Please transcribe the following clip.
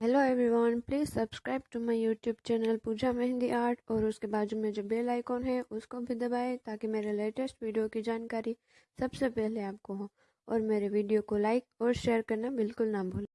Hello everyone please subscribe to my YouTube channel Pooja mehndi art और उसके बाजू में जो बेल आइकॉन है, उसको भी दबाएँ ताकि मेरे लेटेस्ट वीडियो की जानकारी सबसे पहले आपको हो और मेरे वीडियो को लाइक और शेयर करना बिल्कुल ना भूलें।